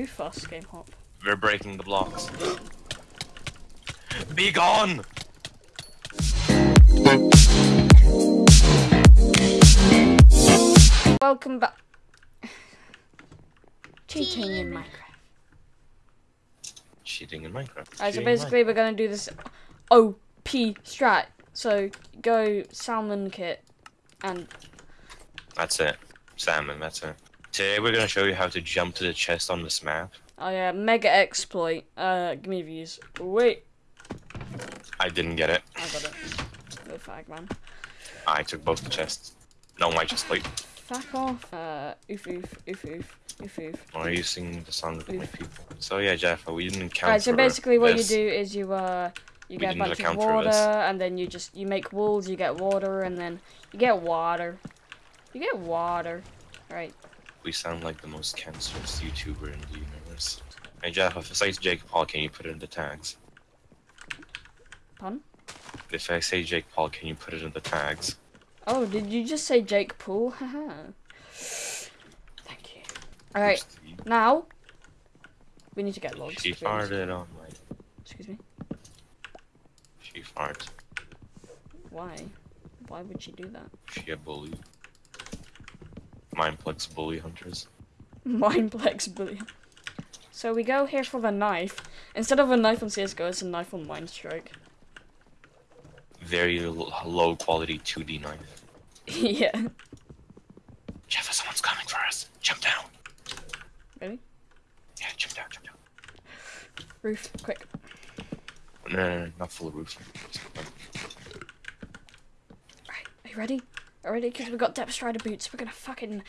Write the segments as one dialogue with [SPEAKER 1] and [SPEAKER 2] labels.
[SPEAKER 1] Too fast, game hop.
[SPEAKER 2] We're breaking the blocks. Be gone!
[SPEAKER 1] Welcome back. Cheating in Minecraft.
[SPEAKER 2] Cheating in Minecraft.
[SPEAKER 1] Alright, so
[SPEAKER 2] Cheating in
[SPEAKER 1] basically we're gonna do this OP strat. So go salmon kit and
[SPEAKER 2] That's it. Salmon, that's it. Today we're gonna show you how to jump to the chest on this map.
[SPEAKER 1] oh yeah, mega exploit. Uh give me views. Wait,
[SPEAKER 2] I didn't get it.
[SPEAKER 1] I got it. Go fag man.
[SPEAKER 2] I took both the chests. No, my chest plate.
[SPEAKER 1] Fuck off. Uh oof oof oof oof oof oof.
[SPEAKER 2] Why are you singing the song with my people? So yeah, Jeff, we didn't count
[SPEAKER 1] Alright, so basically what
[SPEAKER 2] this.
[SPEAKER 1] you do is you uh you
[SPEAKER 2] We
[SPEAKER 1] get a bunch of water and then you just you make walls, you get water and then you get water. You get water. Right.
[SPEAKER 2] We sound like the most cancerous YouTuber in the universe. Hey Jeff, if I say Jake Paul, can you put it in the tags?
[SPEAKER 1] Pun?
[SPEAKER 2] If I say Jake Paul, can you put it in the tags?
[SPEAKER 1] Oh, did you just say Jake Paul? Haha. Thank you. Alright, now we need to get logs.
[SPEAKER 2] She
[SPEAKER 1] to be honest.
[SPEAKER 2] farted on my.
[SPEAKER 1] Excuse me.
[SPEAKER 2] She farted.
[SPEAKER 1] Why? Why would she do that?
[SPEAKER 2] She a bully. Mineplex bully hunters.
[SPEAKER 1] Mineplex bully. So we go here for the knife. Instead of a knife on CSGO, it's a knife on Minestrike.
[SPEAKER 2] Very low quality 2D knife.
[SPEAKER 1] yeah.
[SPEAKER 2] Jeff, someone's coming for us. Jump down.
[SPEAKER 1] Really?
[SPEAKER 2] Yeah, jump down, jump down.
[SPEAKER 1] Roof, quick.
[SPEAKER 2] No, no, no, not full of roof.
[SPEAKER 1] Alright, are you ready? Are you ready? Because we've got Depth Strider boots. We're gonna fucking.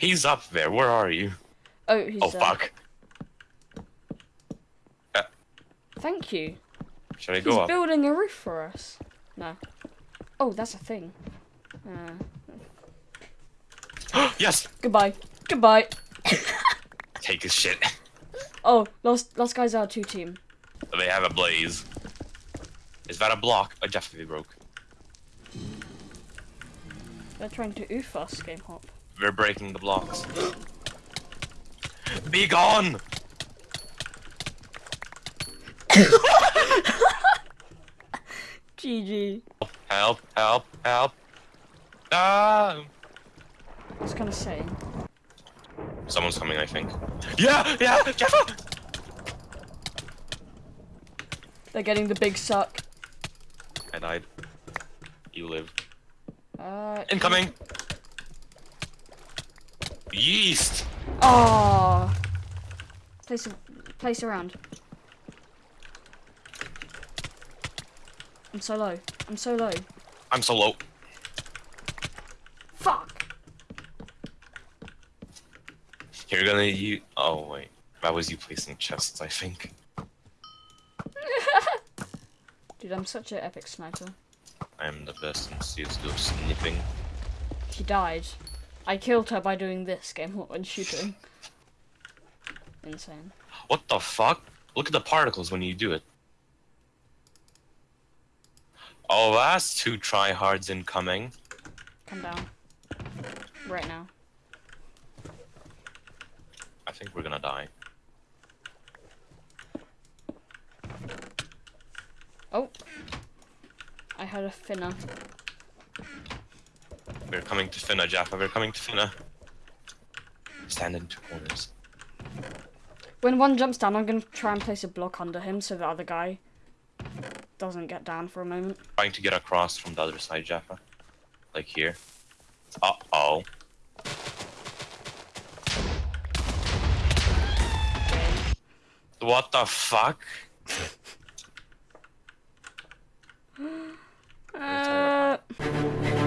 [SPEAKER 2] He's up there. Where are you?
[SPEAKER 1] Oh, he's.
[SPEAKER 2] Oh,
[SPEAKER 1] uh,
[SPEAKER 2] fuck.
[SPEAKER 1] Thank you.
[SPEAKER 2] Should I
[SPEAKER 1] He's
[SPEAKER 2] go up?
[SPEAKER 1] building a roof for us. No. Oh, that's a thing. Uh,
[SPEAKER 2] yes!
[SPEAKER 1] goodbye. Goodbye.
[SPEAKER 2] Take his shit.
[SPEAKER 1] Oh, last last guy's are our two team.
[SPEAKER 2] They have a blaze. Is that a block? I definitely broke.
[SPEAKER 1] They're trying to oof us, game hop.
[SPEAKER 2] We're breaking the blocks. Be gone!
[SPEAKER 1] GG.
[SPEAKER 2] Help, help, help. Ah!
[SPEAKER 1] I was gonna say.
[SPEAKER 2] Someone's coming, I think. Yeah, yeah, Jeffa!
[SPEAKER 1] They're getting the big suck.
[SPEAKER 2] And I died. You live.
[SPEAKER 1] Uh.
[SPEAKER 2] Incoming! Yeast!
[SPEAKER 1] Oh. Place place around. I'm so low. I'm so low.
[SPEAKER 2] I'm so low.
[SPEAKER 1] Fuck.
[SPEAKER 2] You're gonna you. Oh wait, that was you placing chests, I think.
[SPEAKER 1] Dude, I'm such an epic sniper.
[SPEAKER 2] I am the best in CS:GO snipping.
[SPEAKER 1] She died. I killed her by doing this game and shooting. Insane.
[SPEAKER 2] What the fuck? Look at the particles when you do it. Oh, that's two tryhards incoming.
[SPEAKER 1] Come down. Right now.
[SPEAKER 2] I think we're gonna die.
[SPEAKER 1] I heard a finna.
[SPEAKER 2] We're coming to finna, Jaffa. We're coming to finna. Stand in two corners.
[SPEAKER 1] When one jumps down, I'm going to try and place a block under him so the other guy doesn't get down for a moment.
[SPEAKER 2] Trying to get across from the other side, Jaffa. Like here. Uh-oh. What the fuck? Uh...